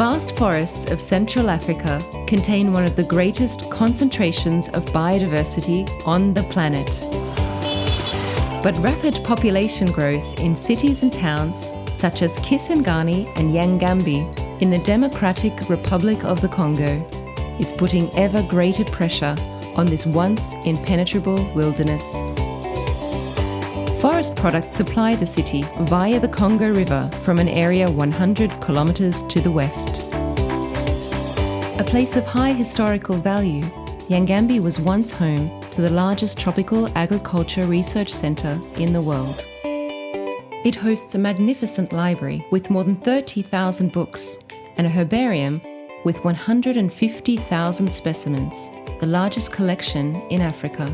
vast forests of Central Africa contain one of the greatest concentrations of biodiversity on the planet. But rapid population growth in cities and towns, such as Kisangani and Yangambi in the Democratic Republic of the Congo, is putting ever greater pressure on this once impenetrable wilderness. Forest products supply the city via the Congo River from an area 100 kilometres to the west. A place of high historical value, Yangambi was once home to the largest tropical agriculture research centre in the world. It hosts a magnificent library with more than 30,000 books and a herbarium with 150,000 specimens, the largest collection in Africa.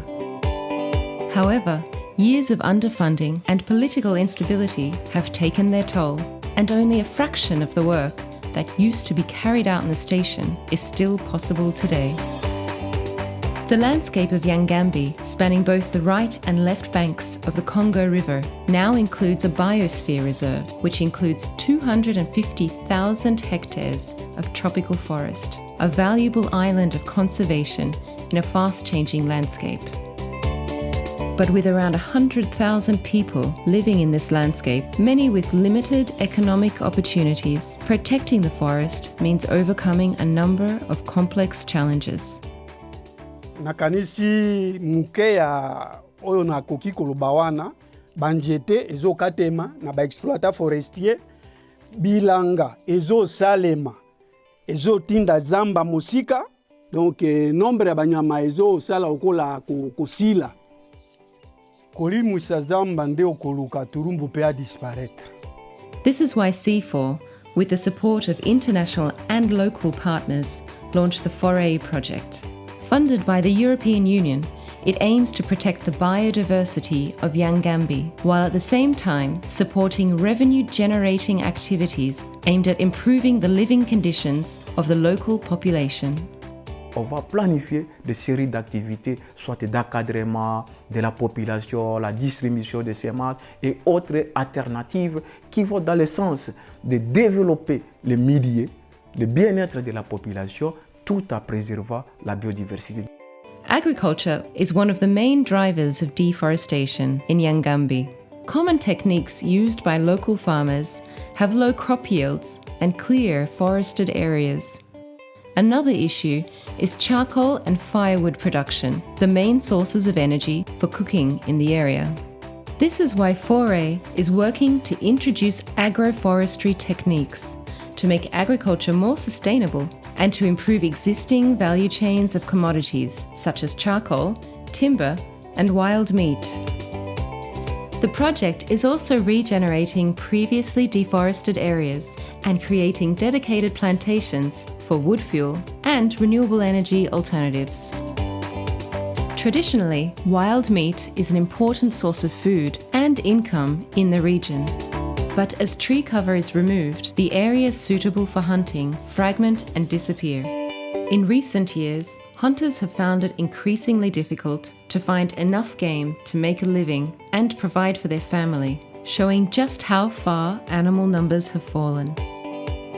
However, years of underfunding and political instability have taken their toll, and only a fraction of the work that used to be carried out in the station is still possible today. The landscape of Yangambi, spanning both the right and left banks of the Congo River, now includes a biosphere reserve, which includes 250,000 hectares of tropical forest, a valuable island of conservation in a fast-changing landscape. But with around 100,000 people living in this landscape, many with limited economic opportunities, protecting the forest means overcoming a number of complex challenges. nakanisi muke ya oyo nakoki koloba wana banzete ezokatema na baexploita forestier bilanga ezosalema ezotinda zamba mosika donc eh, nombre ya banyama ezosala okola ko- kosila This is why CIFOR, with the support of international and local partners, launched the FORETS project. Funded by the European Union, it aims to protect the biodiversity of Yangambi while at the same time supporting revenue generating activities aimed at improving the living conditions of the local population. On va planifier des séries d'activités, soit d'encadrement de la population, la distribution de semences et autres alternatives qui vont dans le sens de développer le milieu, le bien-être de la population, tout en préservant la biodiversité. Agriculture is one of the main drivers of deforestation in Yangambi. Common techniques used by local farmers have low crop yields and clear forested areas. Another issue is charcoal and firewood production, the main sources of energy for cooking in the area. This is why FORETS is working to introduce agroforestry techniques to make agriculture more sustainable and to improve existing value chains of commodities such as charcoal, timber, and wild meat. The project is also regenerating previously deforested areas and creating dedicated plantations for wood fuel and renewable energy alternatives. Traditionally, wild meat is an important source of food and income in the region. But as tree cover is removed, the areas suitable for hunting fragment and disappear. In recent years, hunters have found it increasingly difficult to find enough game to make a living and provide for their family, showing just how far animal numbers have fallen.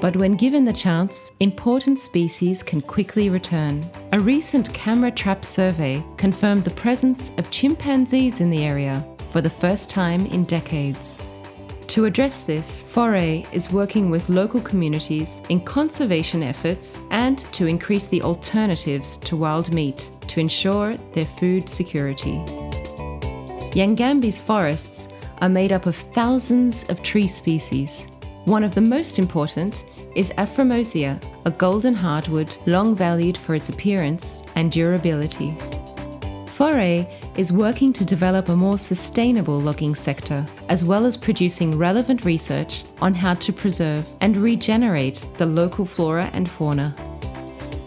But when given the chance, important species can quickly return. A recent camera trap survey confirmed the presence of chimpanzees in the area for the first time in decades. To address this, FORETS is working with local communities in conservation efforts and to increase the alternatives to wild meat to ensure their food security. Yangambi's forests are made up of thousands of tree species. One of the most important is Afrormosia, a golden hardwood long valued for its appearance and durability. FORETS is working to develop a more sustainable logging sector, as well as producing relevant research on how to preserve and regenerate the local flora and fauna.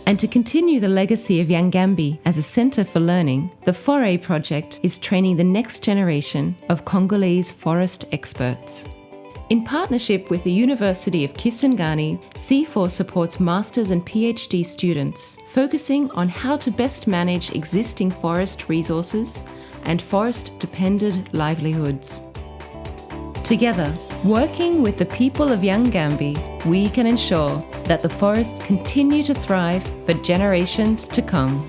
And to continue the legacy of Yangambi as a centre for learning, the FORETS project is training the next generation of Congolese forest experts. In partnership with the University of Kisangani, CIFOR supports masters and PhD students, focusing on how to best manage existing forest resources and forest dependent livelihoods. Together, Working with the people of Yangambi, we can ensure that the forests continue to thrive for generations to come.